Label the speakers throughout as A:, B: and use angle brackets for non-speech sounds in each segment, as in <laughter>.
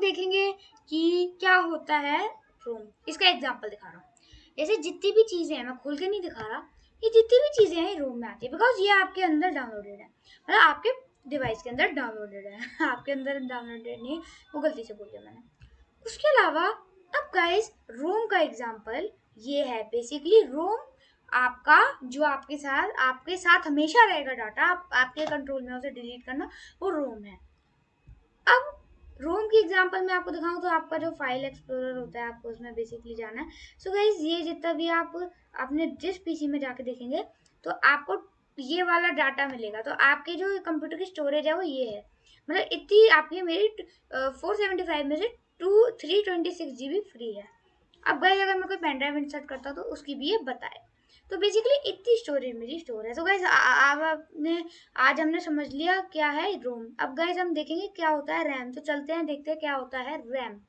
A: देखेंगे कि क्या होता है रोम इसका एग्ज़ाम्पल दिखा रहा हूँ। जैसे जितनी भी चीज़ें हैं, मैं खोल के नहीं दिखा रहा, ये जितनी भी चीज़ें हैं रोम में आती है। बिकॉज़ ये आपके अंदर डाउनलोडेड है। मतलब आपके डिवाइस के अंदर डाउनलोडेड है। <laughs> आपके अंदर डाउनलोडेड नहीं, वो गलती से बोल दिया मैंने। उसके अलावा, अब गाइज़ रोम का एग्ज़ाम्पल ये है। बेसिकली रोम आपका, जो आपके साथ आपके साथ हमेशा रहेगा डाटा आप, आपके कंट्रोल में उसे डिलीट करना, वो रोम है। अब रोम की एग्जांपल मैं आपको दिखाऊँ तो आपका जो फ़ाइल एक्सप्लोरर होता है, आपको उसमें बेसिकली जाना है। सो so गाइज़ ये जितना भी आप अपने जिस पीसी में जाके देखेंगे तो आपको ये वाला डाटा मिलेगा। तो आपके जो कंप्यूटर की स्टोरेज है, वो ये है। मतलब इतनी आपकी मेरी फोर सेवेंटी फाइव में से two three twenty six G B free है। अब गाइज़ अगर मैं कोई पेन ड्राइव इंसर्ट करता हूँ तो उसकी भी ये बताए। तो बेसिकली इतनी स्टोरेज मेरी स्टोर है। तो गाइज़ अब आपने, आज हमने समझ लिया क्या है रोम अब गाइज़ हम देखेंगे क्या होता है रैम तो चलते हैं, देखते हैं क्या होता है रैम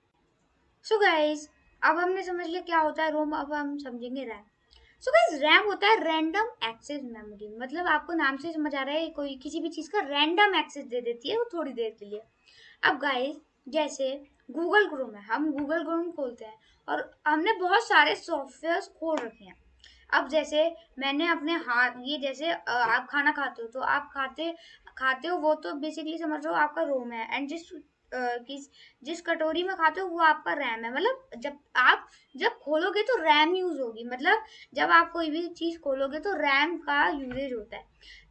A: सो गाइज़ अब हमने समझ लिया क्या होता है रोम अब हम समझेंगे रैम सो गाइज़ रैम होता है रैंडम एक्सेस मेमोरी मतलब आपको नाम से समझ आ रहा है कोई किसी भी चीज़ का रैंडम एक्सेस दे देती है, वो थोड़ी देर के लिए। अब गाइज़ जैसे गूगल क्रोम है। हम गूगल क्रोम खोलते हैं और हमने बहुत सारे सॉफ्टवेयर खोल रखे हैं। अब जैसे मैंने अपने हाथ, ये जैसे आप खाना खाते हो तो आप खाते खाते हो, वो तो बेसिकली समझ लो आपका रोम है। एंड जिस किस, जिस कटोरी में खाते हो, वो आपका रैम है। मतलब जब आप, जब खोलोगे तो रैम यूज़ होगी। मतलब जब आप कोई भी चीज़ खोलोगे तो रैम का यूजेज होता है।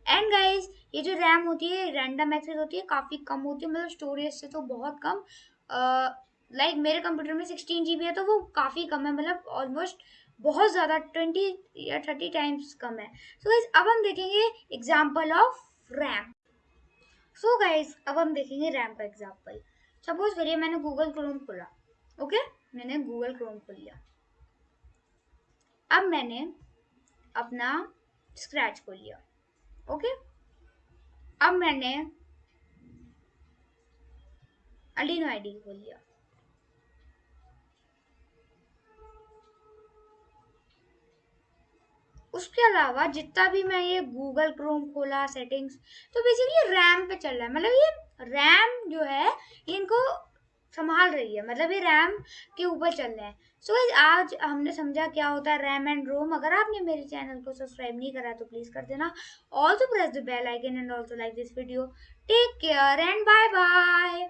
A: एंड गाइस ये जो रैम होती है रैंडम एक्सेस होती है, काफ़ी कम होती है। मतलब स्टोरेज से तो बहुत कम। लाइक मेरे कंप्यूटर में सिक्सटीन जी है तो वो काफ़ी कम है मतलब ऑलमोस्ट बहुत ज़्यादा ट्वेंटी या थर्टी टाइम्स कम है। सो गाइज़ अब हम देखेंगे example of RAM so guys अब हम देखेंगे रैम का एग्ज़ाम्पल सपोज़ करिए मैंने गूगल क्रोम खोला ओके मैंने गूगल क्रोम खोल लिया। अब मैंने अपना स्क्रैच खोल लिया ओके अब मैंने अलीनो आईडी खोल लिया उसके अलावा जितना भी मैं ये गूगल क्रोम खोला सेटिंग्स तो बेसिकली रैम पे चल रहा है। मतलब ये रैम जो है ये इनको संभाल रही है। मतलब ये रैम के ऊपर चल रहे हैं। सो so, आज हमने समझा क्या होता है रैम एंड रोम अगर आपने मेरे चैनल को सब्सक्राइब नहीं करा तो प्लीज़ कर देना। Also press the bell icon and also like this video take care and bye bye